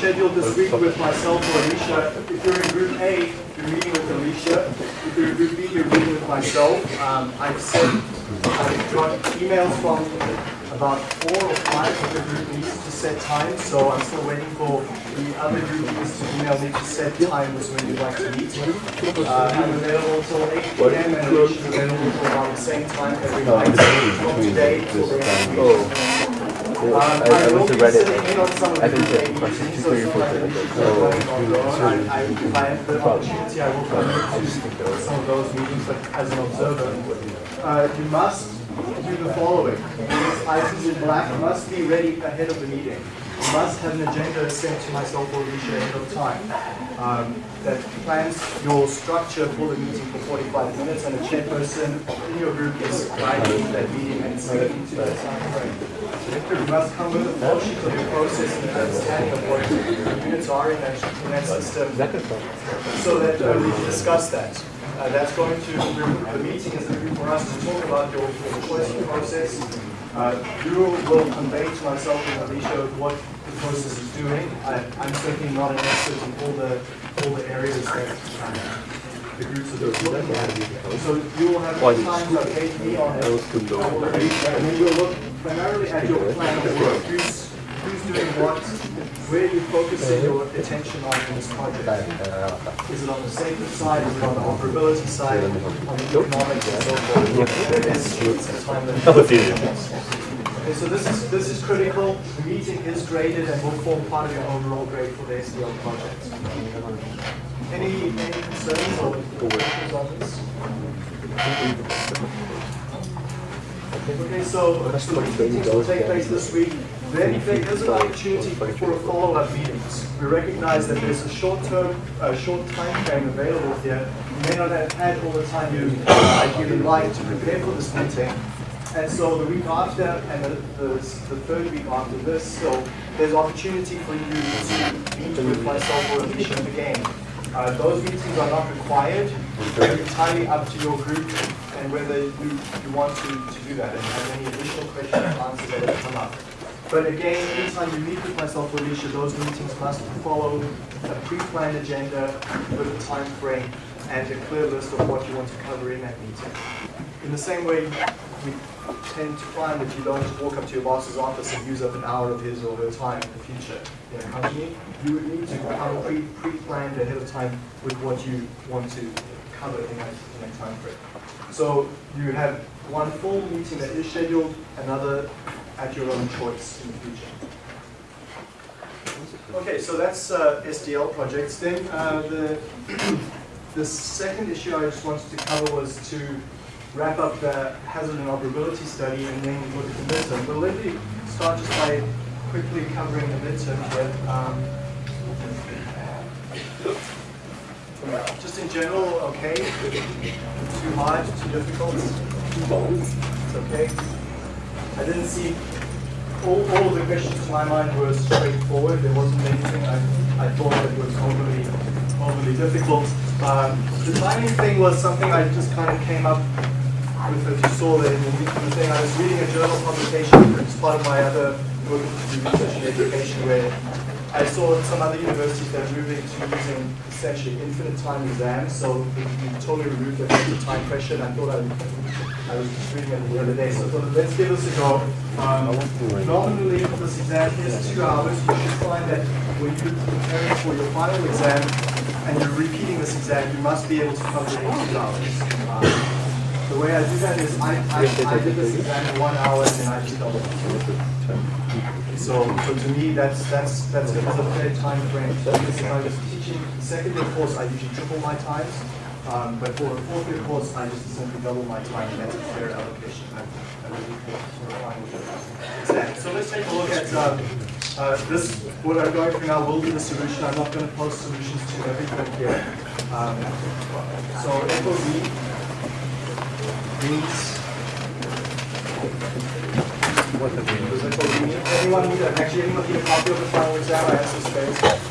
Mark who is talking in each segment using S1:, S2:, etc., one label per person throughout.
S1: scheduled this week with myself or Alicia. If you're in Group A, you're meeting with Alicia. If you're in Group B, you're meeting with myself. Um, I've sent, I've got emails from about four or five of the group leaders to set times, so I'm still waiting for the other group leaders to email me to set times when you'd like to meet. Uh, I'm available till 8 p.m. and Alicia's available till about the same time every night from today till the end of the week. Um,
S2: I,
S1: I
S2: I
S1: will
S2: went to
S1: be
S2: Reddit.
S1: sitting some of
S2: I think that question two,
S1: so
S2: three, four,
S1: just their own. I, the will come to some of those meetings, as an observer. Uh, you must do the following. Items in black must be ready ahead of the meeting. Must have an agenda sent to myself or Alicia ahead of time. Um, that plans your structure for the meeting for 45 minutes and a chairperson in your group is guiding that meeting and sticking to the time frame. You must come with a flow sheet of your process and an understanding of what units are in that, in that system so that uh, we can discuss that. Uh, that's going to, the meeting is going to be for us to talk about your, choice process. Uh, you will convey to myself and Alicia what process is doing. I, I'm certainly not an expert in all the, all the areas that um, the groups are looking at. So you will have time to update me on it. And then we'll look primarily at your plan of work. Who's, who's doing what? Where are you focusing your attention on in this project? Is it on the safety side? Is it on the operability side? On the economics and so forth? Some time limit. Okay, so this is this is critical. The meeting is graded and will form part of your overall grade for the SDL project. Any any concerns or questions on this? Okay, so so the meetings will take place this week. Then there is an opportunity for a follow-up meetings. We recognize that there's a short-term, uh, short time frame available here. You may not have had all the time you ideally like to prepare for this meeting. And so the week after and the, the, the third week after this, so there's opportunity for you to meet with myself or Alicia again. Uh, those meetings are not required. They're entirely up to your group and whether you, you want to, to do that and have any additional questions and answers that have come up. But again, anytime you meet with myself or Alicia, those meetings must follow a pre-planned agenda with a time frame and a clear list of what you want to cover in that meeting. In the same way, we tend to find that you don't just walk up to your boss's office and use up an hour of his or her time in the future in a company. You would need to come pre- pre-planned ahead of time with what you want to cover in that, in that time frame. So you have one full meeting that is scheduled, another at your own choice in the future. Okay, so that's uh, SDL projects. Then uh, the the second issue I just wanted to cover was to wrap up the hazard and operability study and then look at the midterm. But let me start just by quickly covering the midterm here. Um, just in general, okay. Too hard, too difficult. It's okay. I didn't see all, all of the questions to my mind were straightforward. There wasn't anything I, I thought that was overly overly difficult. Um, the timing thing was something I just kind of came up as you saw there in the, in thing. I was reading a journal publication as part of my other work in research and education where I saw some other universities that are moving to using essentially infinite time exams, so you totally removed the time pressure, and I thought I, I was just reading it the other day, so I thought, let's give this a go. Um, nominally, this exam is two hours. You should find that when you're preparing for your final exam and you're repeating this exam, you must be able to cover it in two hours. Um, the way I do that is I, I, I did this exam in one hour and I just double so, so to me, that's that's that's a, a fair time frame. Because if I was teaching second year course, I usually triple my times. Um, but for a fourth year course, I just simply double my time, and that's a fair allocation. I, I really. So let's take a look at uh, uh, this. What I'm going through now will be the solution. I'm not going to post solutions to everything here. Um, so FOB means what the mean? Does Anyone need actually anyone need a copy of the final exam? I have some space.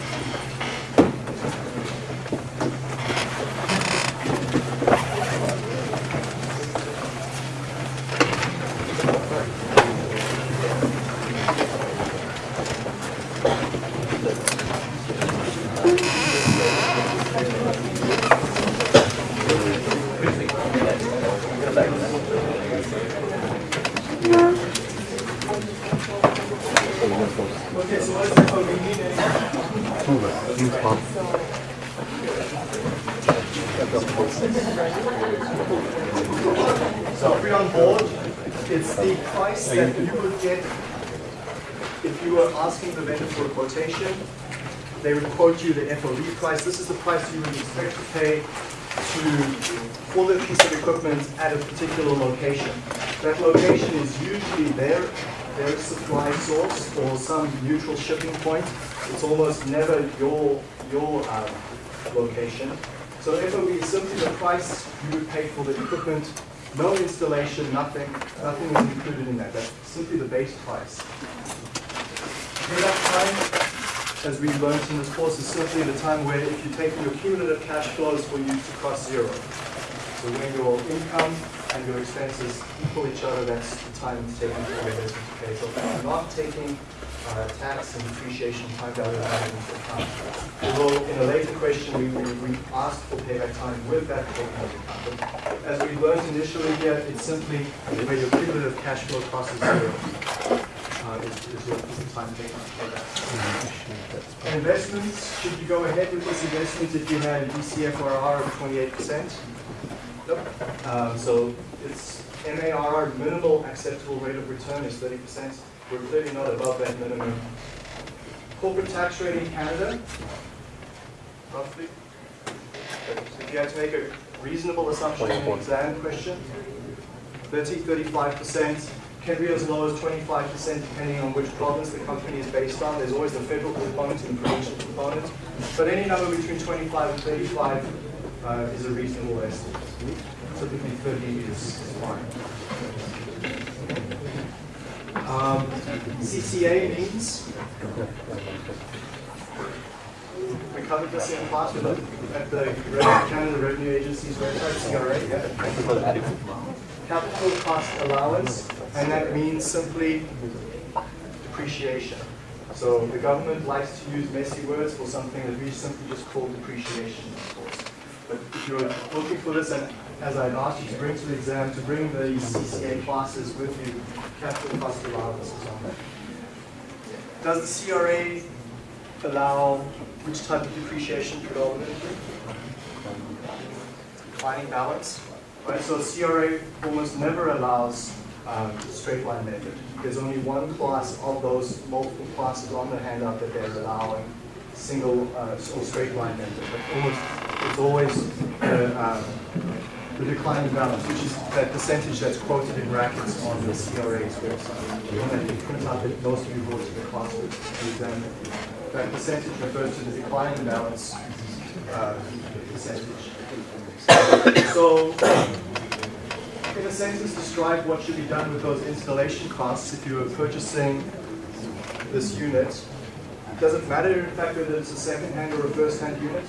S1: Okay, so what does FOB mean anyway? So if we're on board, it's the price that you would get if you were asking the vendor for a quotation. They would quote you the FOB price. This is the price you would expect to pay to for the piece of equipment at a particular location. That location is usually their their supply source or some neutral shipping point. It's almost never your your um, location. So FOB is simply the price you would pay for the equipment, no installation, nothing, nothing is included in that. That's simply the base price. Payback time, as we've learned in this course, is simply the time where if you take your cumulative cash flows for you to cross zero. So when your income and your expenses equal each other, that's the time it's taken for business to pay. So you're not taking uh, tax and depreciation time value of money into account. Although in a later question, we, we, we asked for payback time with that into account. But as we learned initially here, it's simply where your cumulative cash flow crosses zero. Uh, is, is, your, is the time taken to pay that. And investments, should you go ahead with this investment if you had DCFRR of 28%? Nope. Um, so it's MARR, minimal acceptable rate of return is 30%. We're clearly not above that minimum. Corporate tax rate in Canada, roughly. If you had to make a reasonable assumption in an exam question, 30, 35%, can be as low as 25% depending on which province the company is based on. There's always the federal component and provincial component. But any number between 25 and 35 uh, is a reasonable estimate. Typically 30 is fine. Um, CCA means, we covered this in class at the Canada Revenue Agency's website, CRA, yeah. Capital cost allowance, and that means simply depreciation. So the government likes to use messy words for something that we simply just call depreciation, of course. But if you're looking for this, and as I'd asked you to bring to the exam, to bring the CCA classes with you, capital cost allowance on. Does the CRA allow which type of depreciation predominantly? Declining balance, right? So CRA almost never allows um, straight line method. There's only one class of those multiple classes on the handout that they're allowing single uh, or straight line method. But almost, it's always the, um, the declining balance, which is that percentage that's quoted in brackets on the CRA's website. The one out that most of you brought to the class with. That percentage refers to the declining balance uh, percentage. So, a sentence, describe what should be done with those installation costs if you were purchasing this unit. Does it matter, in fact, whether it's a second-hand or a first-hand unit?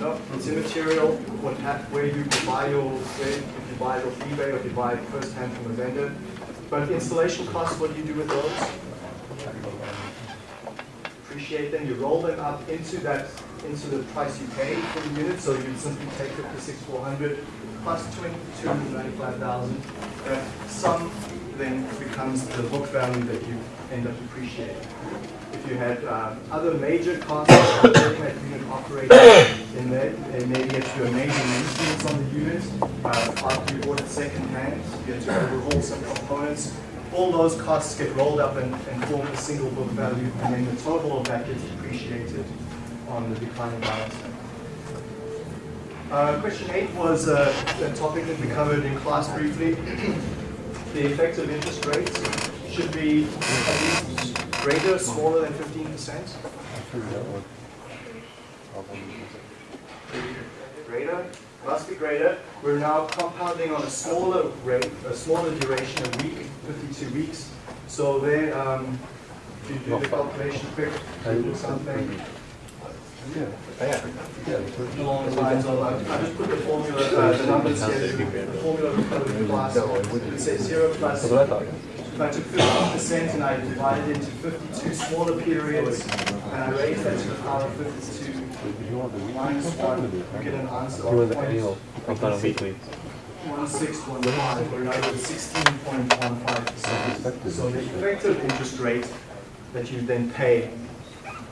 S1: No, it's immaterial what where you buy your, where, if you buy it off eBay or if you buy it first-hand from a vendor. But installation costs, what do you do with those? Appreciate them, you roll them up into that, into the price you pay for the unit, so you simply take fifty-six, four hundred plus twenty-two, ninety-five thousand. That sum then becomes the book value that you end up depreciating. If you had um, other major costs that unit operating, then there, there may get you a major maintenance on the unit. Uh, after you bought it second-hand, you had to overhaul some components. All those costs get rolled up and, and form a single book value, and then the total of that gets depreciated on the declining balance. Uh, question eight was uh, a topic that we covered in class briefly. the effective interest rates should be at least greater, smaller than 15%. Greater, must be greater. We're now compounding on a smaller rate, a smaller duration, a week, 52 weeks. So there, um, if you do the calculation quick, do something along the lines uh, I just put the formula, uh, the numbers here, the formula. It says zero plus, if I took fifteen percent and I divided it into fifty-two smaller periods, and I raised that to the power of fifty-two minus one, you get an answer of point
S2: I've done a weekly.
S1: one six one five, or another sixteen point one five percent. So the effective interest rate that you then pay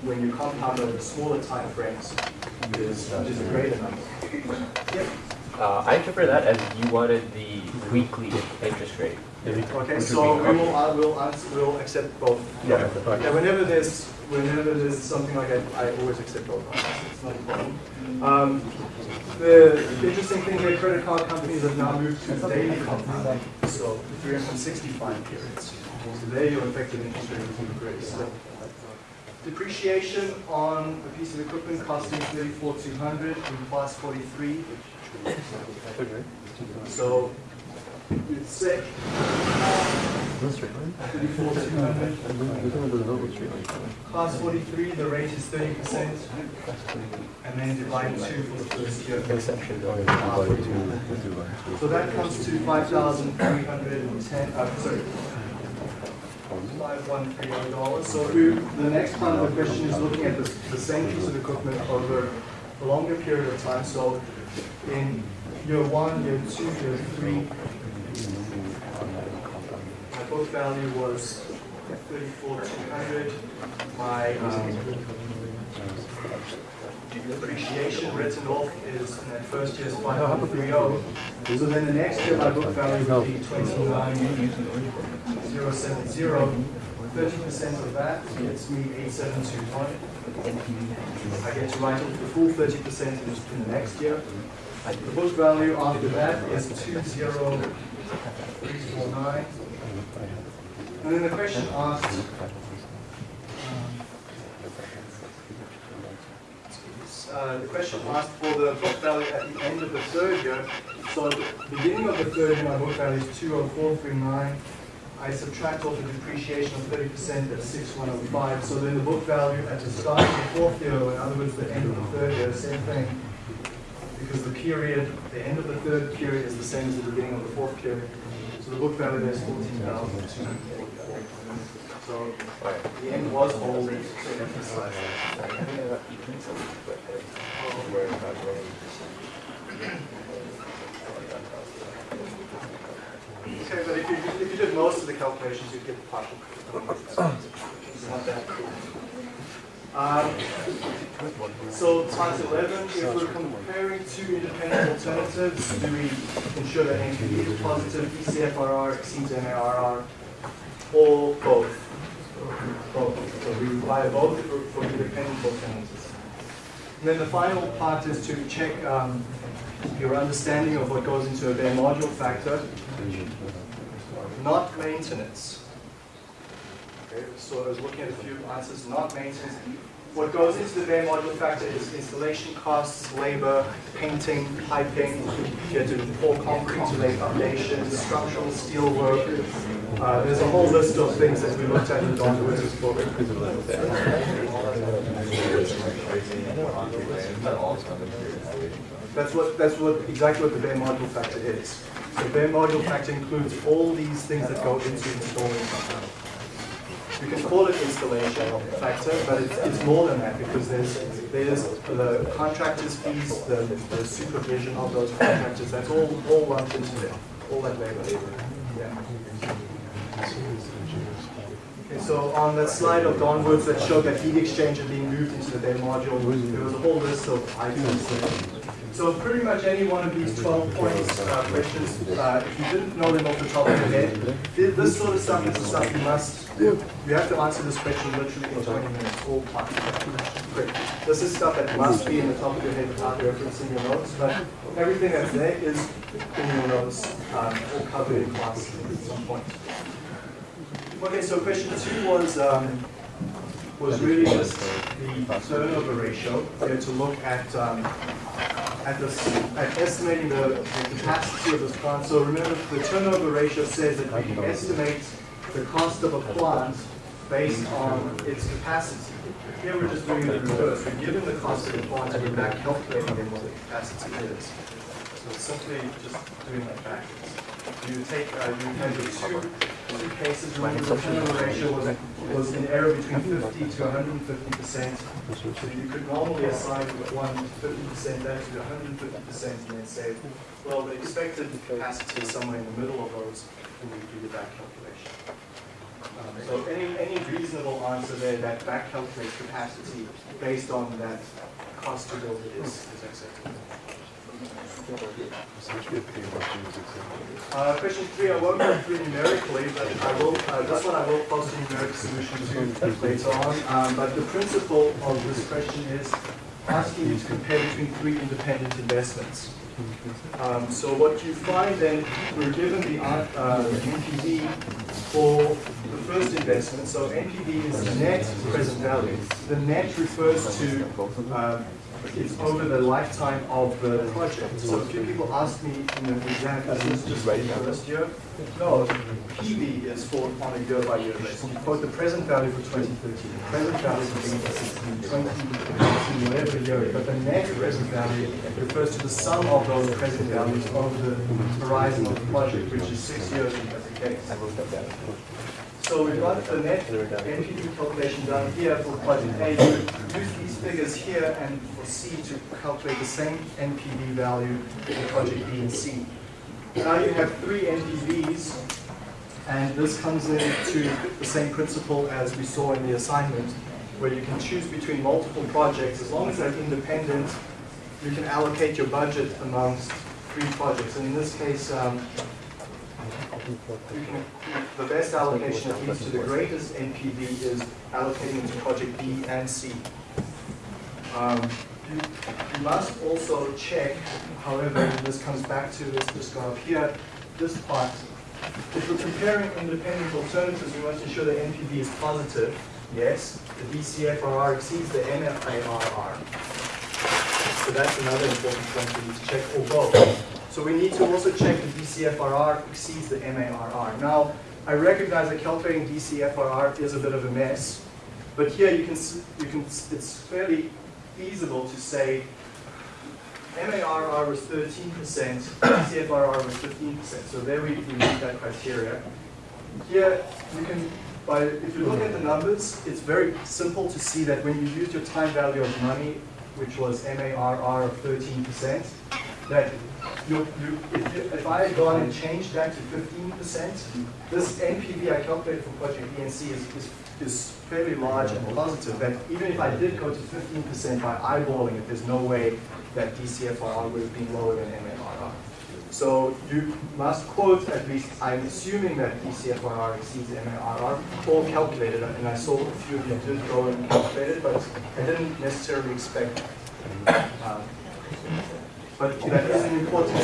S1: when you compound over smaller time frames is, is a greater number. Yep.
S2: Uh, I interpret that as you wanted the weekly interest rate.
S1: Okay, so we will, I will, ans- we'll accept both.
S3: Yeah.
S1: Yeah, whenever there's, whenever there's something like that, I always accept both. It's not a problem. Um, the interesting thing here, credit card companies have now moved to daily compounding, so 365 periods. So there your effective interest rate is increased. Depreciation on a piece of equipment costing 34,200 in class 43. So it's set 34,200. Class 43, the rate is 30%, and then divide two for the first year. So that comes to 5,310, uh, sorry, $5,130. So we, the next part of the question is looking at the, the same piece of equipment over a longer period of time. So in year one, year two, year three, my book value was 34,200. My um, depreciation written off is in that first year's 530. So then the next year, my book value would be 29,070. 30% of that gets me 8721. I get to write off the full 30% in in the next year. The book value after that is 20349. And then the question asked, uh, the question asked for the book value at the end of the third year. So at the beginning of the third year, my book value is 20439. I subtract off the depreciation of 30%, that's 6105. So then the book value at the start of the fourth year, in other words, the end of the third year, same thing. Because the period, the end of the third period is the same as the beginning of the fourth period. So the book value there is 14,244. So the end was old, Okay, but if you, if you did most of the calculations, you'd get the partial. It's not that cool. Um, so times 11, if we're comparing two independent alternatives, do we ensure that NPV is positive, DCFRR exceeds MARR, or both? Both. So we require both for, for alternatives. And then the final part is to check um, your understanding of what goes into a bare module factor, not maintenance. Okay, so I was looking at a few answers, not maintenance. What goes into the bare module factor is installation costs, labor, painting, piping, you have to pour concrete to lay foundations, structural steel work. Uh, there's a whole list of things that we looked at in Don Lewis's book. That's what, that's what, exactly what the bare module factor is. So bare module factor includes all these things that go into installing You can call it installation factor, but it's, it's more than that because there's, there's the contractor's fees, the, the supervision of those contractors, that's all, all lumped into there, all that labor. Yeah. Okay, so on the slide of Don Woods' that showed that heat exchanger being moved into the bare module, there was a whole list of items there. So pretty much any one of these 12 points, uh, questions, uh, if you didn't know them off the top of your head, this sort of stuff is the stuff you must, you have to answer this question literally in 20 minutes, all part. Quick. This is stuff that must be in the top of your head without referencing your notes, but everything that's there is in your notes, um, or covered in class at some point. Okay, so question two was, um, was really just the turnover ratio. We had to look at, um, at this, at estimating the, the capacity of this plant. So remember, the turnover ratio says that we estimate the cost of a plant based on its capacity. Here we're just doing the reverse. We're given the cost of the plant and we're back calculating then what the capacity is. So it's simply just doing that backwards. You take, uh, you your two two cases, remember the turnover ratio was, was an error between 50 to 150 percent. So you could normally assign one 50 percent, there to 150 percent, and then say, well, the expected capacity is somewhere in the middle of those, and you do the back calculation. So any, any reasonable answer there that back calculates capacity based on that cost to build it is, is acceptable. Uh, question three, I won't go through numerically, but I will, uh, this one I will post a numeric solution to later on. Um, but the principle of this question is asking you to compare between three independent investments. Um, so what you find then, we're given the uh, uh, NPV for the first investment. So NPV is net present value. The net refers to um, it's over the lifetime of the project. So a few people ask me in the exam, is this just for the first year? No, PV is for on a year by year basis. You quote the present value for 2013, the present value for 2016, 20, whatever year, but the net present value refers to the sum of those present values over the horizon of the project, which is six years in every case. So we've got the net NPV calculation done here for project A. Use these figures here and for C to calculate the same NPV value for project B and C. Now you have three NPVs, and this comes into the same principle as we saw in the assignment, where you can choose between multiple projects. As long as they're independent, you can allocate your budget amongst three projects. And in this case, um, the best allocation that leads to the greatest NPV is allocating into project B and C. Um, you, you must also check, however, this comes back to, just go up here, this part. If we're comparing independent alternatives, we must ensure the NPV is positive. Yes, the DCFRR exceeds the MARR. So that's another important point we need to check, both. So we need to also check the DCFRR exceeds the MARR. Now, I recognize that calculating DCFRR is a bit of a mess, but here you can, you can, it's fairly feasible to say MARR was 13%, DCFRR was 15%. So there we, we meet that criteria. Here, you can, by, if you look at the numbers, it's very simple to see that when you use your time value of money, which was MARR of 13%, that you, you, if, you, if I had gone and changed that to 15%, this NPV I calculated for project B and C is, is, is fairly large and positive, that even if I did go to 15% by eyeballing it, there's no way that DCFRR would have been lower than MARR. So you must quote at least, I'm assuming that DCFRR exceeds MARR, or calculate it, and I saw a few of you did go and calculate it, but I didn't necessarily expect. um, But that is an important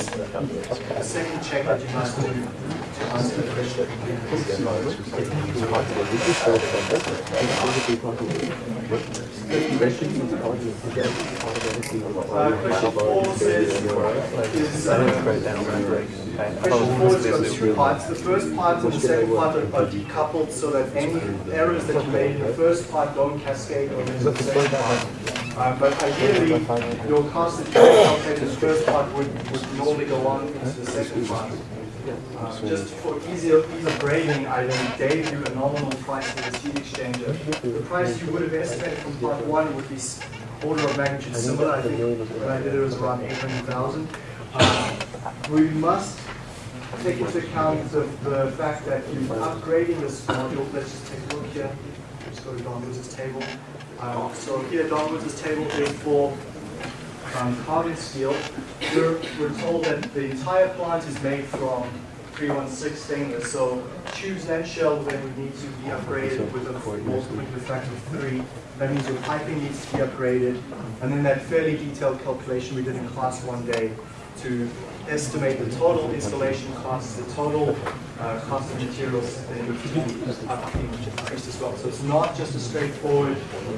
S1: second check that you must do to answer the question. Uh, question says, is, uh, Question four has got two parts. The first part and the second part are are decoupled so that any errors that you made in the first part don't cascade over into the second part. But ideally, your cost in the first part would, would normally go on into the second part. Uh, Just for easier, ease of grading, I then gave you a nominal price for this heat exchanger. The price you would have estimated from part one would be order of magnitude similar. I think when I did it, was around 800,000. Uh, We must take into account the, the fact that you're upgrading this module. Let's just take a look here. Let's go to Don Woods' table. Um, so here, Don Woods' table is for um, carbon steel. We're, we're told that the entire plant is made from 316 stainless, so tubes and shell then would need to be upgraded with a multiplicative factor of three. That means your piping needs to be upgraded. And then that fairly detailed calculation we did in class one day to estimate the total installation costs, the total uh, cost of materials, then needs to be up- increased as well. So it's not just a straightforward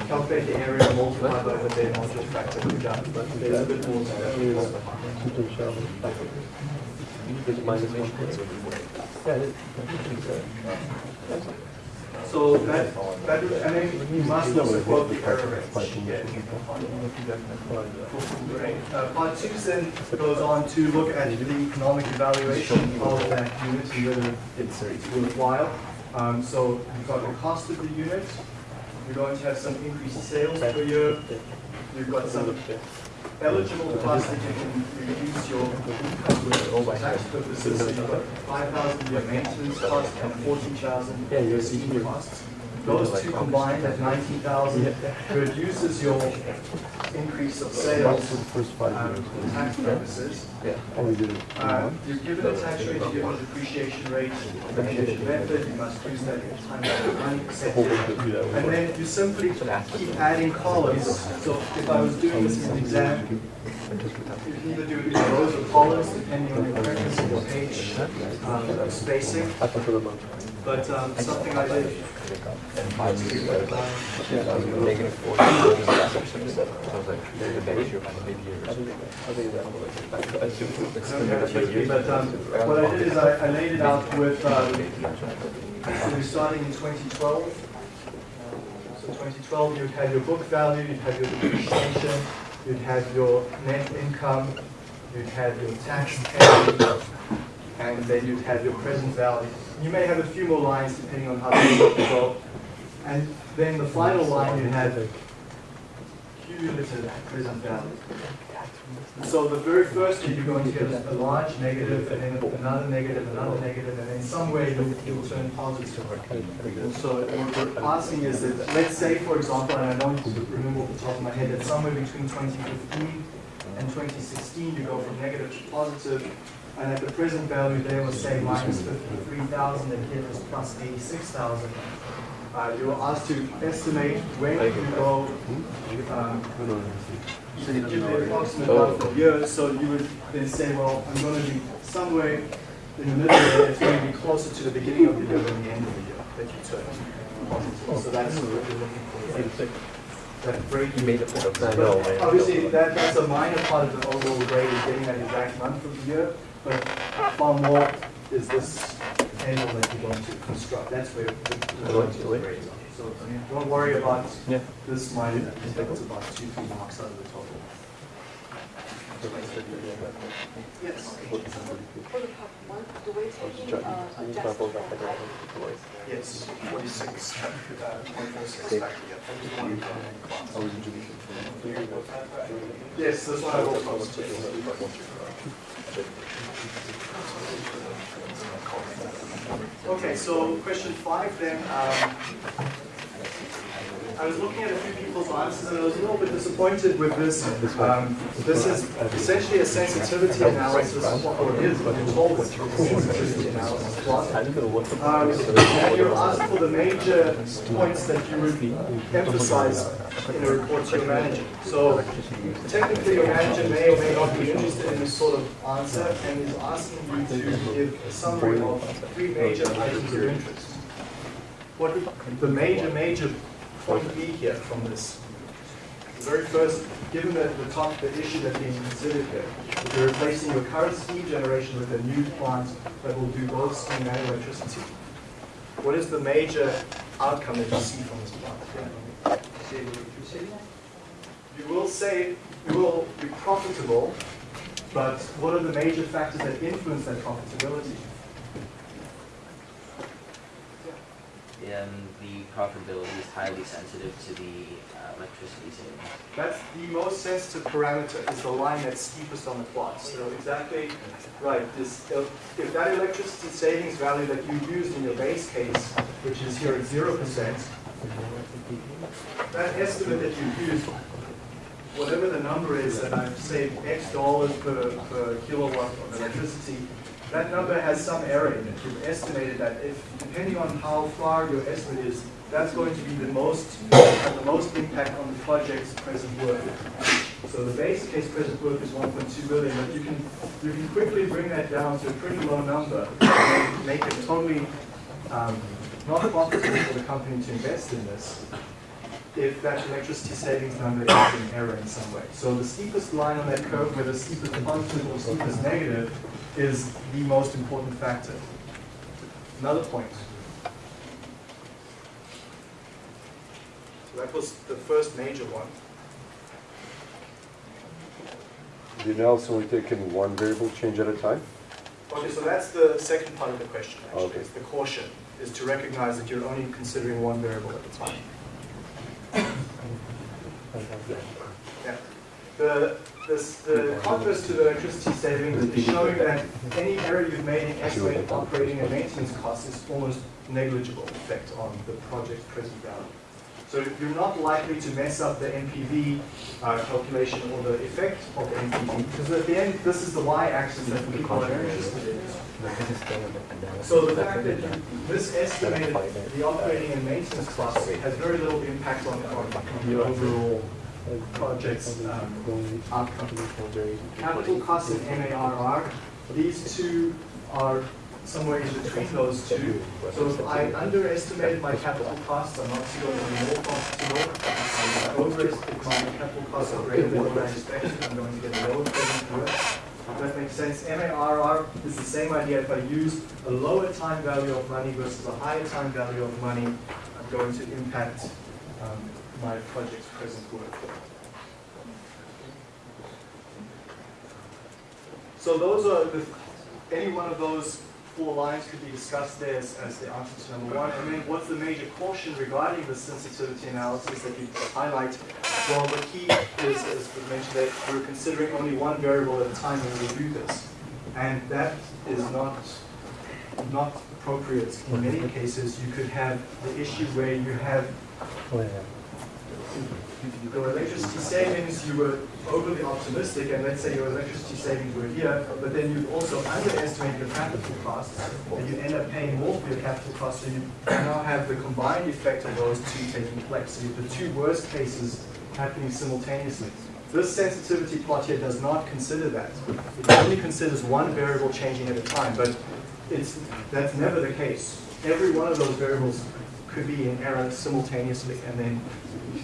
S1: calculate the area, multiply by the day module factor we've done, but there's a bit more to that. So that, that, and then you must also quote the error. Yeah. Great. Uh, Part two then goes on to look at the economic evaluation of that unit and whether it's it's worthwhile. Um, so you've got the cost of the unit, you're going to have some increased sales per year, you've got some eligible costs that you can reduce your income for tax purposes. So you've five thousand year maintenance cost and fourteen thousand year steam costs. Those two combined at nineteen thousand reduces your increase of sales um, for tax purposes.
S3: Oh, we did it.
S1: Uh, You're given a tax rate, you're given a depreciation rate, depreciation method, you must use that times ninety percent. And then you simply keep adding columns. So if I was doing this in an exam, you can either do it in rows or columns, depending on your preference of your page um, spacing.
S3: I prefer the month.
S1: But um, something I did.
S2: Negative four. Sounds like the base, you're
S1: But um, what I did is I I laid it out with, um, so we're starting in 2012. So 2012, you'd have your book value, you'd have your depreciation, you'd have your net income, you'd have your tax paid, and then you'd have your present value. You may have a few more lines depending on how they go. And then the final line, you have cumulative present value. So the very first year, you're going to get a large negative, and then another negative, another negative, and then somewhere you'll, you'll turn positive. So what we're asking is that, let's say, for example, and I don't remember off the top of my head, that somewhere between 2015 and 2016, you go from negative to positive, and at the present value there was say minus 53,000, and here it was plus 86,000. Uh, you were asked to estimate when you go, um, you give the approximate number of years, so you would then say, well, I'm going to be somewhere in the middle there, it's going to be closer to the beginning of the year than the end of the year that you took. So that's what we're looking for. That break
S2: You made a point of that.
S1: but obviously, that, that's a minor part of the overall grade, is getting that exact month of the year, but far more is this table that you're going to construct, that's where the the majority of grades are. So, don't worry about
S2: Yeah.
S1: this minor, it's about two, three marks out of the total. Yes,
S4: For the part one, do we taking adjustment for height?
S1: yes, forty-six, uh, point four six back here. Yes, this one I will post. Okay, so question five then, um, I was looking at a few people's answers and I was a little bit disappointed with this. Um, This is essentially a sensitivity analysis, or it is, but it's told it's a sensitivity analysis. Um, And you're asked for the major points that you would emphasize in a report to your manager. So technically, your manager may or may not be interested in this sort of answer and is asking you to give a summary of three major items of interest. What the major, major point be here from this? The very first, given the, the top, the issue that's being considered here, if you're replacing your current steam generation with a new plant that will do both steam and electricity. What is the major outcome that you see from this plant? You will say, you will be profitable, but what are the major factors that influence that profitability?
S5: The um, profitability is highly sensitive to the uh, electricity savings.
S1: That's the most sensitive parameter, is the line that's steepest on the plot. So exactly, right, this, if that electricity savings value that you used in your base case, which is here at zero percent, that estimate that you used, whatever the number is, and I've saved X dollars per, per kilowatt of electricity, that number has some error in it. You've estimated that if, depending on how far your estimate is, that's going to be the most, the most impact on the project's present work. So the base case present work is 1.2 billion, but you can, you can quickly bring that down to a pretty low number and make it totally um, not profitable for the company to invest in this if that electricity savings number is in error in some way. So the steepest line on that curve, where the steepest positive or steepest negative, is the most important factor. Another point. So that was the first major one.
S3: The analysis only taken one variable change at a time?
S1: Okay, so that's the second part of the question, actually,
S3: Okay.
S1: it's the caution. is to recognize that you're only considering one variable at a time. Yeah. The, this, the contrast to the electricity savings is showing that any error you've made in estimating operating and maintenance costs is almost negligible effect on the project's present value. So you're not likely to mess up the NPV uh, calculation or the effect of the NPV, because at the end, this is the y-axis that people are interested in. So the fact that you misestimated the operating and maintenance costs has very little impact on, on the overall project's um, outcome. Capital costs and MARR, these two are somewhere in between those two. So if I underestimated my capital costs, I'm obviously going to be more profitable. If I overestimated my capital costs are greater than what I expected, I'm going to get a lower present worth. If that makes sense. MARR is the same idea. If I use a lower time value of money versus a higher time value of money, I'm going to impact um, my project's present worth. So those are the, any one of those four lines could be discussed there as, as the answer to number one. And then what's the major caution regarding the sensitivity analysis that you highlight? Well, the key is, as we mentioned, that we're considering only one variable at a time when we do this. And that is not, not appropriate. In many cases, you could have the issue where you have your electricity savings, you were overly optimistic, and let's say your electricity savings were here, but then you also underestimate your capital costs, and you end up paying more for your capital costs, so you now have the combined effect of those two taking place. So you have the two worst cases happening simultaneously. This sensitivity plot here does not consider that. It only considers one variable changing at a time, but it's, that's never the case. Every one of those variables could be in error simultaneously, and then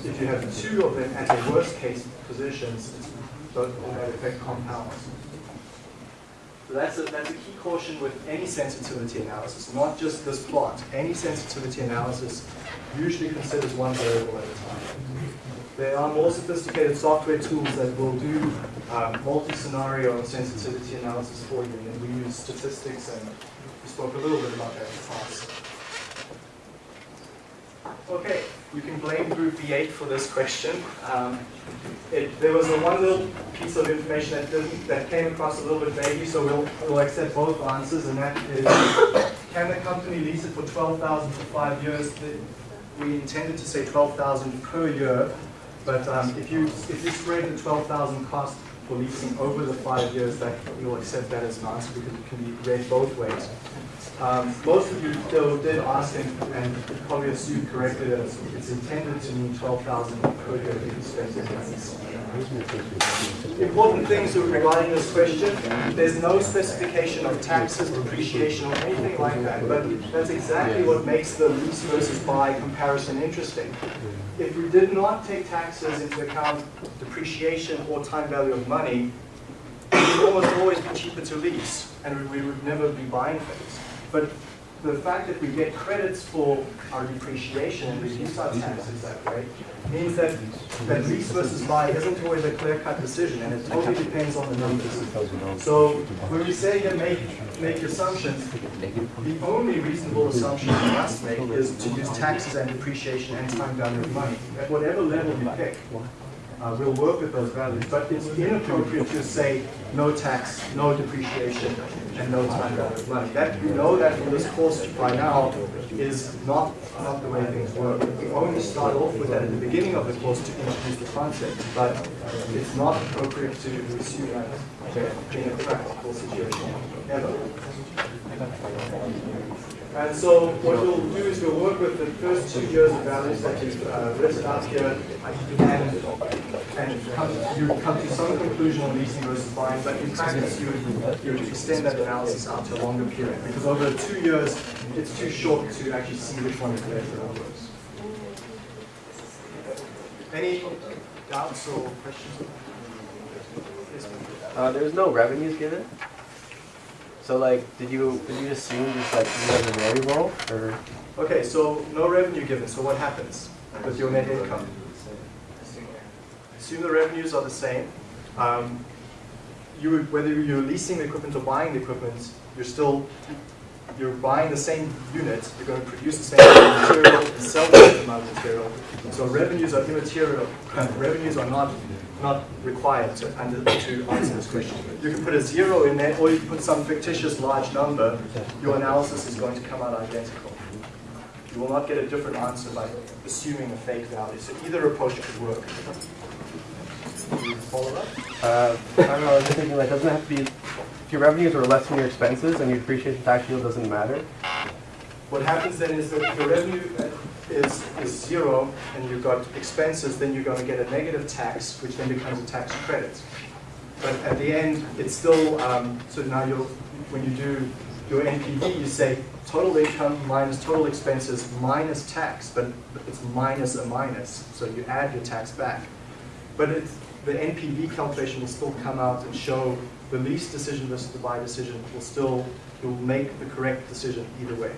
S1: if you have two of them at their worst case positions, that effect compounds. So that's a, that's a key caution with any sensitivity analysis, not just this plot. Any sensitivity analysis usually considers one variable at a time. There are more sophisticated software tools that will do um, multi-scenario sensitivity analysis for you, and we use statistics, and we spoke a little bit about that in class. Okay, you can blame group B8 for this question. Um, it, there was a one little piece of information that, didn't, that came across a little bit vaguely, so we'll, we'll accept both answers, and that is, can the company lease it for 12000 for five years? We intended to say 12000 per year, but um, if, you, if you spread the 12000 cost for leasing over the five years, that you'll accept that as an answer because it can be read both ways. Um, most of you though did ask and, probably assumed correctly that it's, intended to mean 12,000 per year. Important things regarding this question, there's no specification of taxes, depreciation, or anything like that, but that's exactly what makes the lease versus buy comparison interesting. If we did not take taxes into account, depreciation or time value of money, it would almost always be cheaper to lease, and we would never be buying things. But the fact that we get credits for our depreciation and reduce our taxes that way means that, that lease versus buy isn't always a clear-cut decision, and it totally depends on the numbers. So when we say here make, make assumptions, the only reasonable assumption you must make is to use taxes and depreciation and time value of money. At whatever level you pick. Uh, we'll work with those values, but it's inappropriate to say no tax, no depreciation, and no time value money. That we know that from this course by now is not not the way things work. We only start off with that at the beginning of the course to introduce the concept, but it's not appropriate to assume that in a practical situation ever. And so what we'll do is we'll work with the first two years of values that you've uh, listed out here, and, and come, you come to some conclusion on leasing versus buying, but in practice you would, you would extend that analysis out to a longer period, because over two years, it's too short to actually see which one is better or worse. Any doubts or questions?
S6: Uh, there was no revenues given. So like, did you did you assume just like you have a variable or?
S1: Okay, so no revenue given, so what happens with your net income? Assume the revenues are the same. Um, you whether you're leasing the equipment or buying the equipment, you're still you're buying the same unit, you're going to produce the same amount of material and sell the same amount of material. So revenues are immaterial, revenues are not, not required to, under, to answer this question. You can put a zero in there, or you can put some fictitious large number, your analysis is going to come out identical. You will not get a different answer by assuming a fake value, so either approach could work. Follow up?
S6: Uh, I don't know, I was just thinking like, doesn't it have to be, if your revenues are less than your expenses and your depreciation tax shield doesn't matter?
S1: What happens then is that if your revenue is, is zero and you've got expenses, then you're going to get a negative tax, which then becomes a tax credit. But at the end, it's still, um, so now you'll, when you do your NPV, you say total income minus total expenses minus tax, but it's minus a minus, so you add your tax back. But it's, the NPV calculation will still come out and show the lease decision versus the buy decision will still, you'll make the correct decision either way.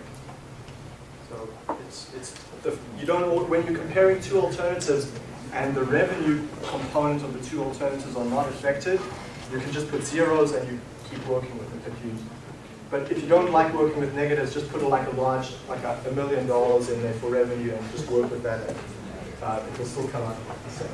S1: So it's, it's, the, you don't, when you're comparing two alternatives and the revenue component of the two alternatives are not affected, you can just put zeros and you keep working with it. But if you don't like working with negatives, just put a, like a large, like a, a million dollars in there for revenue and just work with that. And, uh, it will still come out the same.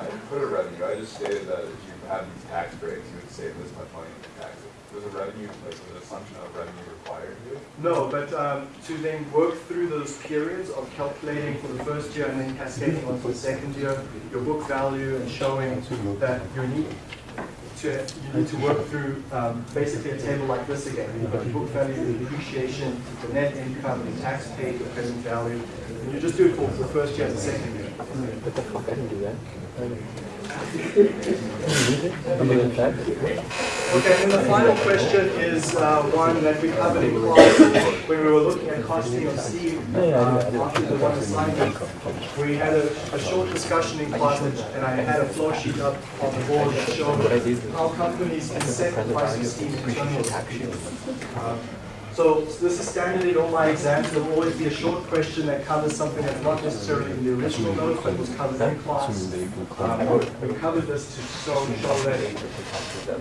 S7: I put a revenue, I just stated that if you had these tax breaks, you would save this much money in taxes. Was a revenue, like, was an assumption of revenue required here?
S1: No, but um, to then work through those periods of calculating for the first year and then cascading on for the second year, your book value and showing that you need to, you need to work through um, basically a table like this again. You've got your book value, the depreciation, the net income, the tax paid, the present value. And you just do it for the first year and the second year.
S2: What the fuck? I didn't do that.
S1: Okay, and the final question is uh, one that we covered in class when we were looking at costing of steam uh, after the one assignment. We had a, a short discussion in class and I had a flow sheet up on the board that showed how companies can set the price of steam internally. So this is standard in all my exams. There will always be a short question that covers something that's not necessarily in the original note, but was covered in class. Um, We covered this to show, show that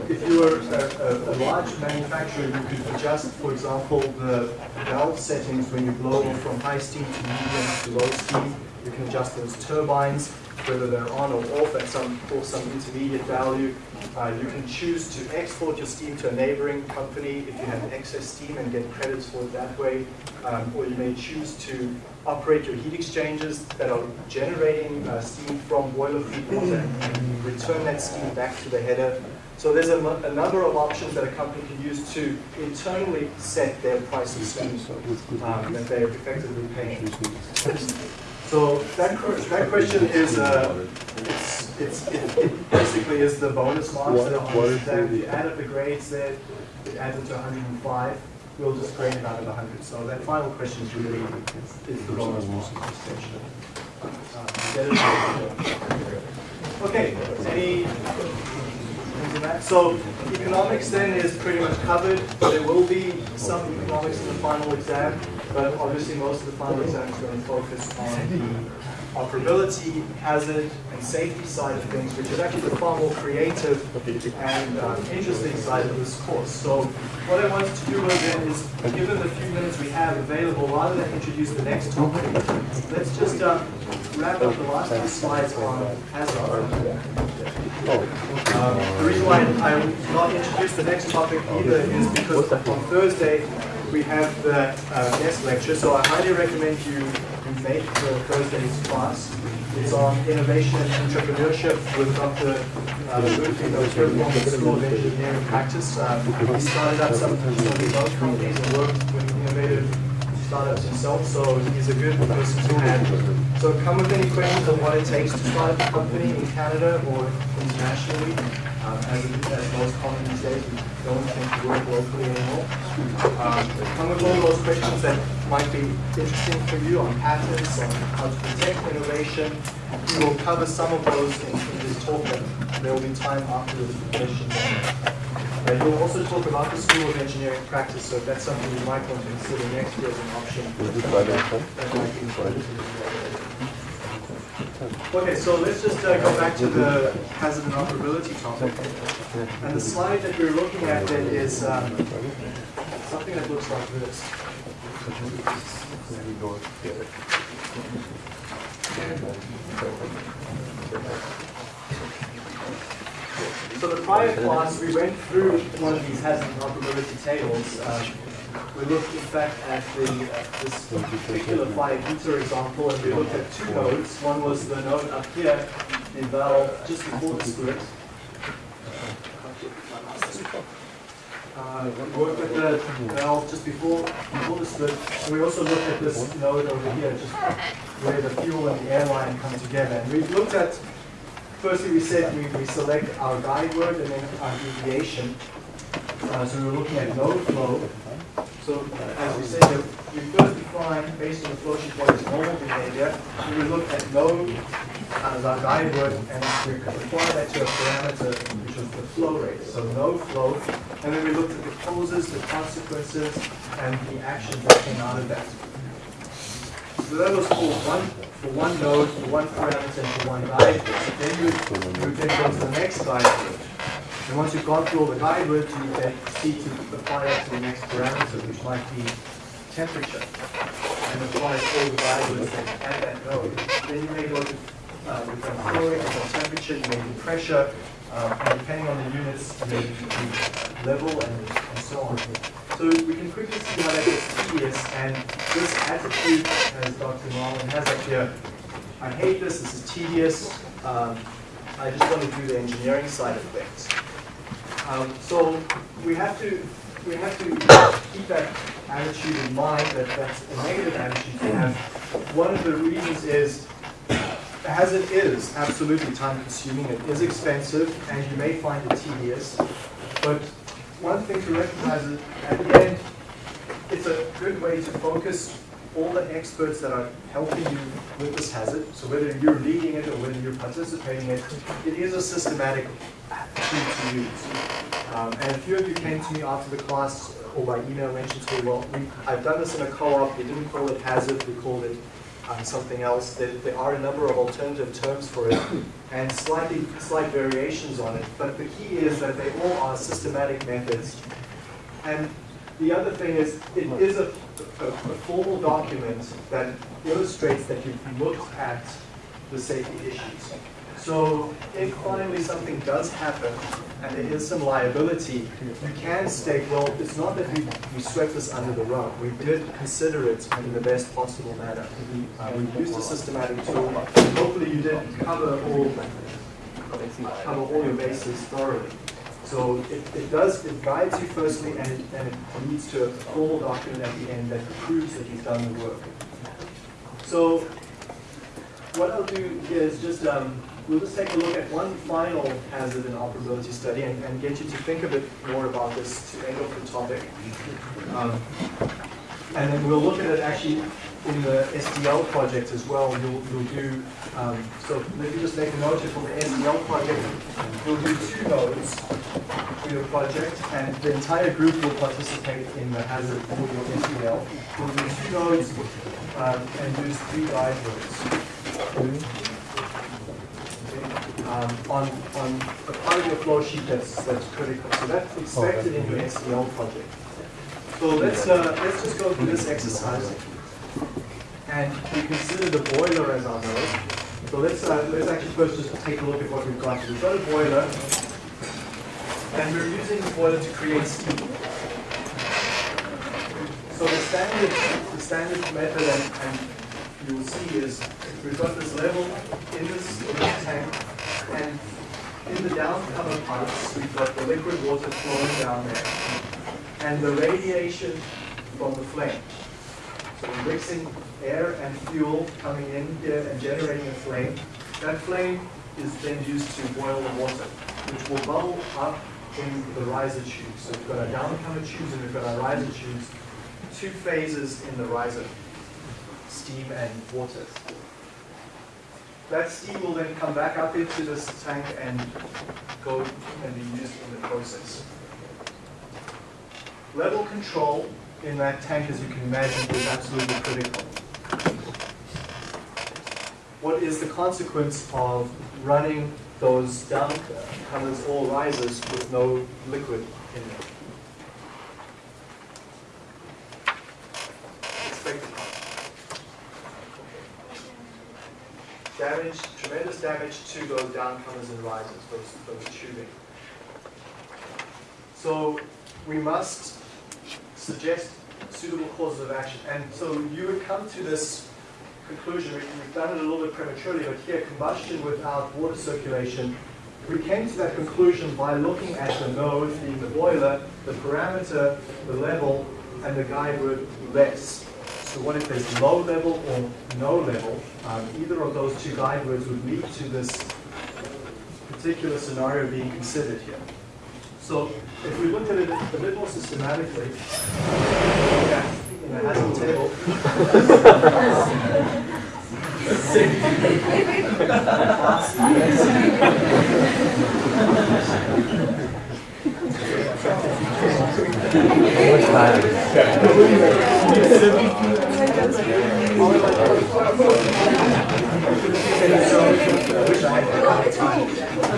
S1: if you were a, a, a large manufacturer, you could adjust, for example, the valve settings when you blow from high steam to medium to low steam. You can adjust those turbines, whether they're on or off at some, or some intermediate value. Uh, you can choose to export your steam to a neighboring company if you have excess steam and get credits for it that way. Um, or you may choose to operate your heat exchangers that are generating uh, steam from boiler feed water and return that steam back to the header. So there's a, a number of options that a company can use to internally set their price of steam um, that they're effectively paying. So that, that question is, uh, it's, it's, it it basically is the bonus marks that are on. You add up the grades there, it adds up to 105. We'll just grade it out of 100. So that final question is really, is the bonus mark extension. Uh? Okay, any. So economics then is pretty much covered. There will be some economics in the final exam, but obviously most of the final exam is going to focus on the operability, hazard, and safety side of things, which is actually the far more creative and uh, interesting side of this course. So what I wanted to do then is, given the few minutes we have available, rather than introduce the next topic, let's just uh, wrap up the last few slides on hazard. Um, The reason why I will not introduce the next topic either is because on Thursday, we have the uh, guest lecture, so I highly recommend you make the Thursday's class. It's on innovation and entrepreneurship with Dr. uh, Ludwig of the School of Engineering Practice. Um, He started up some some remote companies and worked with innovative startups himself, so he's a good person to have. So come with any questions on what it takes to start a company in Canada or internationally. Um, as, as most companies days, we don't tend to work locally anymore. Um, come with all those questions that might be interesting for you on patents, on how to protect innovation. We will cover some of those in, in this talk, but there will be time afterwards for questions And You'll also talk about the School of Engineering practice, so if that's something you might want to consider next year as an option. that might be. Okay, so let's just uh, go back to the hazard and operability topic. And the slide that we're looking at then is um, something that looks like this. So the prior class, we went through one of these hazard and operability tables. Um, We looked in fact at the, this particular fire heater example, and we looked at two nodes. One was the node up here, in valve just before the split. Uh, we worked with the valve just before, before the split. We also looked at this node over here, just where the fuel and the airline come together. And we looked at, firstly we said we, we select our guide word and then our deviation. Uh, so we were looking at no flow. So uh, as we said, we first define, based on the flow sheet, what is normal behavior. And we look at no as our guide word and we apply that to a parameter, which was the flow rate. So no flow. And then we looked at the causes, the consequences, and the actions that came out of that. So that was for one, for one node, for one parameter, and for one guide. Then you, you then go to the next guide. And once you've gone through all the guide words, you then seek to apply that to the next parameter, which might be temperature. And apply all the guide words at that node. Then you may go to, uh, flow rate, with temperature, you may do pressure, um, and depending on the units, you may do level and, and so on. So we can quickly see how that gets tedious, and this attitude, as Dr. Marlin has up here, I hate this, this is tedious, um, I just want to do the engineering side of things. Um, so we have to we have to keep that attitude in mind that that's a negative attitude to have. One of the reasons is as it is absolutely time consuming, it is expensive, and you may find it tedious. But one thing to recognize is at the end, it's a good way to focus all the experts that are helping you with this hazard. So whether you're leading it or whether you're participating in it, it is a systematic tool to use. Um, and a few of you came to me after the class or by email mentioned to me, well, we, I've done this in a co-op, we didn't call it hazard, we called it um, something else. There, there are a number of alternative terms for it and slightly slight variations on it. But the key is that they all are systematic methods. And the other thing is, it is a, a, a formal document that illustrates that you've looked at the safety issues. So if finally something does happen and there is some liability, you can state, well, it's not that we, we swept this under the rug. We did consider it in the best possible manner. Uh, we used a systematic tool. Hopefully you did cover all, cover all your bases thoroughly. So it, it does, it guides you firstly and it, and it leads to a formal document at the end that proves that you've done the work. So what I'll do here is just, um, we'll just take a look at one final hazard and operability study and, and get you to think a bit more about this to end off the topic. Um, and then we'll look at it actually in the SDL project as well. You'll, you'll do, um, so let me just make a note here for the SDL project. you'll do two nodes for your project and the entire group will participate in the hazard for your SDL. We'll do two nodes um, and use three guide words um, on, on a part of your flow sheet that's, that's critical. So that's expected in your SDL project. So let's, uh, let's just go through this exercise. And we consider the boiler as our node. So let's, uh, let's actually first just take a look at what we've got. We've got a boiler, and we're using the boiler to create steam. So the standard, the standard method, and, and you will see is we've got this level in this, in this tank, and in the downcomer pipes, we've got the liquid water flowing down there, and the radiation from the flame. Mixing air and fuel coming in here and generating a flame. That flame is then used to boil the water, which will bubble up in the riser tubes. So we've got our downcomer tubes and we've got our riser tubes, two phases in the riser, steam and water. That steam will then come back up into this tank and go and be used in the process. Level control in that tank, as you can imagine, is absolutely critical. What is the consequence of running those down colors all risers with no liquid in them? Damage, tremendous damage to those downcomers and risers, those, those tubing. So we must suggest suitable causes of action. And so you would come to this conclusion, we- we've done it a little bit prematurely, but here combustion without water circulation, we came to that conclusion by looking at the node being the boiler, the parameter, the level, and the guide word less. So what if there's low level or no level? Um, either of those two guide words would lead to this particular scenario being considered here. So if we look at it a bit more systematically, yeah, in a HAZOP table.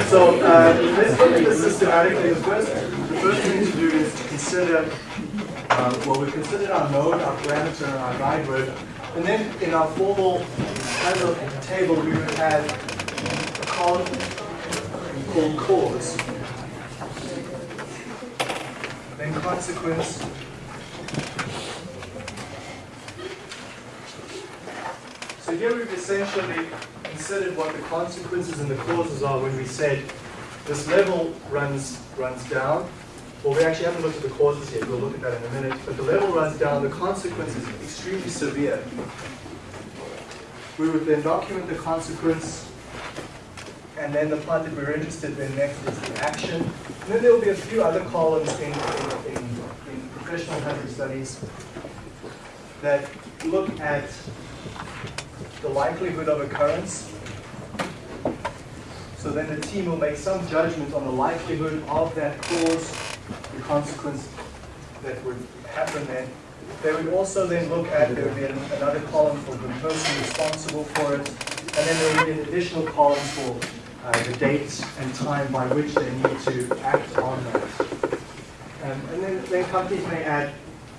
S1: So uh, let's look at this systematically. The first, the first thing to do is to consider, uh, well, we considered our node, our parameter, and our guide word. And then in our formal kind of table, we would have a column called cause. Then consequence. So here we've essentially considered what the consequences and the causes are when we said this level runs runs down. Well, we actually haven't looked at the causes yet. We'll look at that in a minute. But the level runs down. The consequence is extremely severe. We would then document the consequence, and then the part that we're interested in next is the action. And then there will be a few other columns in, in, in, in professional hazard studies that look at the likelihood of occurrence. So then the team will make some judgment on the likelihood of that cause, the consequence that would happen then. They would also then look at, there would be an- another column for the person responsible for it, and then there would be an additional column for uh, the date and time by which they need to act on that. Um, and then, then companies may add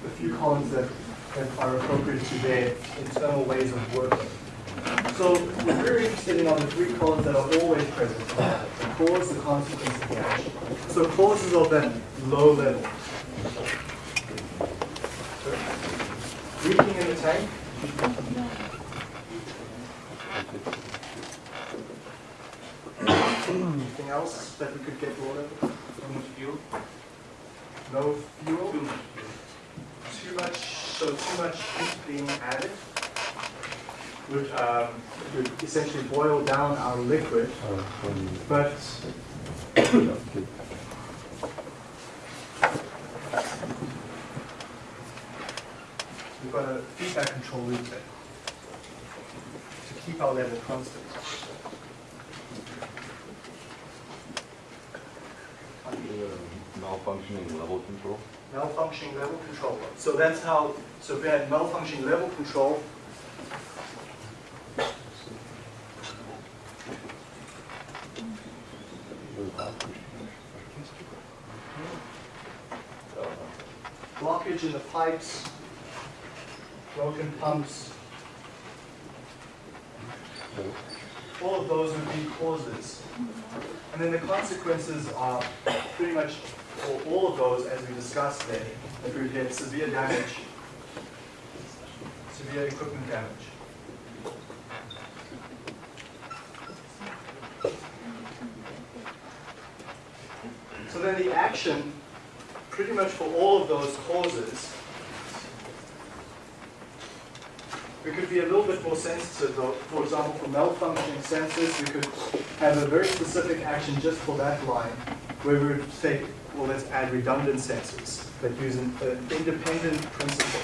S1: a few columns that, that are appropriate to their internal ways of working. So we're very interested in on the three columns that are always present, the cause, the consequence, and the action. So causes of that low level. Leaking in the tank. Anything else that we could get rid of?
S7: Too much fuel?
S1: No fuel? Too much, so too much heat being added would, um, would essentially boil down our liquid, but we've got a feedback control loop there to keep our level constant.
S7: Malfunctioning level control?
S1: malfunctioning level control. So that's how, so we had malfunctioning level control, blockage in the pipes, broken pumps, all of those would be causes. And then the consequences are pretty much for all of those, as we discussed there, that we get severe damage, severe equipment damage. So then the action, pretty much for all of those causes, we could be a little bit more sensitive though. For example, for malfunctioning sensors, we could have a very specific action just for that line, where we would say, well, let's add redundant sensors that use an, independent principle.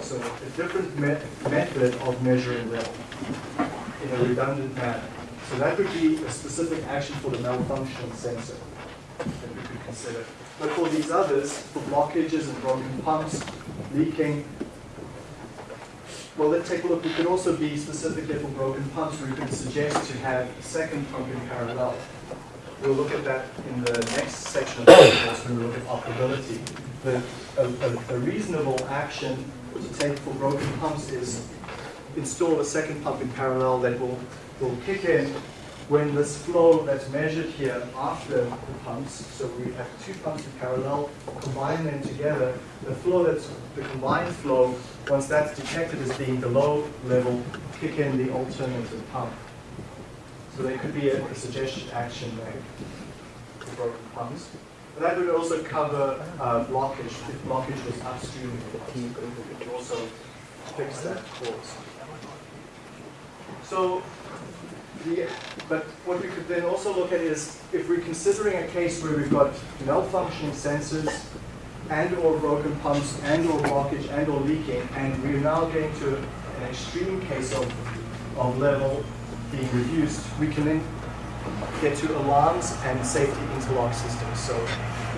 S1: So a different me- method of measuring level in a redundant manner. So that would be a specific action for the malfunctioning sensor that we could consider. But for these others, for blockages and broken pumps, leaking, well, let's take a look. We could also be specifically for broken pumps, where we could suggest to have a second pump in parallel. We'll look at that in the next section of the course when we look at operability. But a, a, a reasonable action to take for broken pumps is install a second pump in parallel that will, will kick in when this flow that's measured here after the pumps, so we have two pumps in parallel, combine them together, the flow that's, the combined flow, once that's detected as being below level, kick in the alternative pump. So there could be a, a suggested action there for broken pumps. But that would also cover uh, blockage, if blockage was upstream, would also fix that cause. So, but what we could then also look at is if we're considering a case where we've got malfunctioning sensors and or broken pumps and or blockage and or leaking, and we're now getting to an extreme case of, of level being reduced, we can then get to alarms and safety interlock systems. So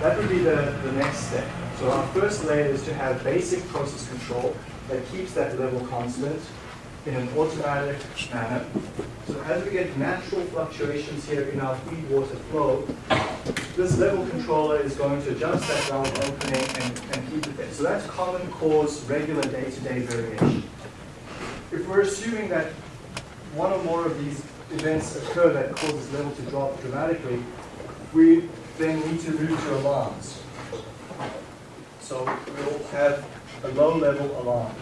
S1: that would be the, the next step. So our first layer is to have basic process control that keeps that level constant in an automatic manner. So as we get natural fluctuations here in our feed water flow, this level controller is going to adjust that valve opening and, and keep it there. So that's common cause regular day-to-day variation. If we're assuming that one or more of these events occur that causes level to drop dramatically, we then need to move to alarms. So we'll have a low level alarm.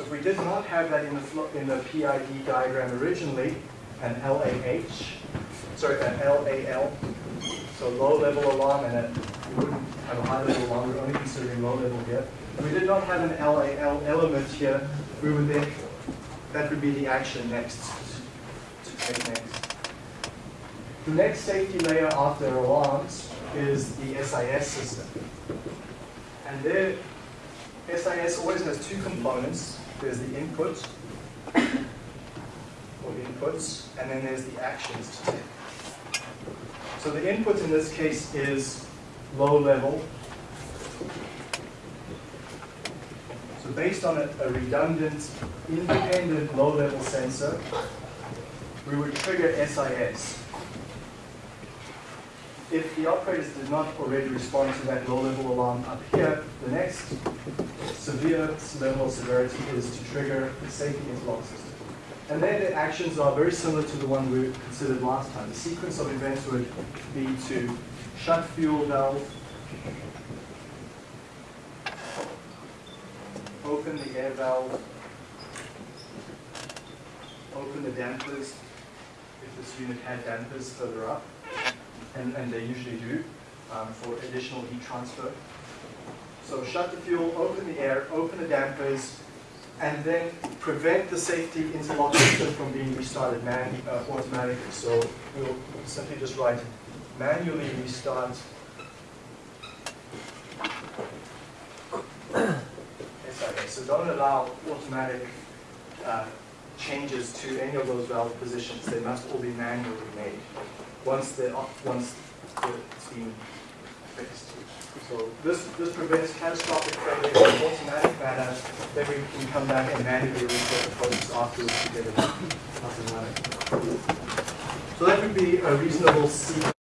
S1: So if we did not have that in the, in the PID diagram originally, an LAH, sorry, an LAL, so low level alarm and a, we wouldn't have a high level alarm, we're only considering low level here. If we did not have an LAL element here, we would then, that would be the action next, to take next. The next safety layer after alarms is the SIS system. And there, SIS always has two components. There's the input, or inputs, and then there's the actions to take. So the input in this case is low level. So based on a, a redundant, independent low-level sensor, we would trigger SIS. If the operators did not already respond to that low-level alarm up here, the next severe level of severity is to trigger the safety interlock system. And then the actions are very similar to the one we considered last time. The sequence of events would be to shut fuel valve, open the air valve, open the dampers, if this unit had dampers further up, and, and they usually do, um, for additional heat transfer. So shut the fuel, open the air, open the dampers, and then prevent the safety interlock system from being restarted man, uh, automatically. So we'll simply just write manually restart. So don't allow automatic uh, changes to any of those valve positions. They must all be manually made once the uh, once the, been fixed. So this this prevents catastrophic failure in automatic manner. Then we can come back and manually reset the process afterwards to get it up and running. So that would be a reasonable sequence.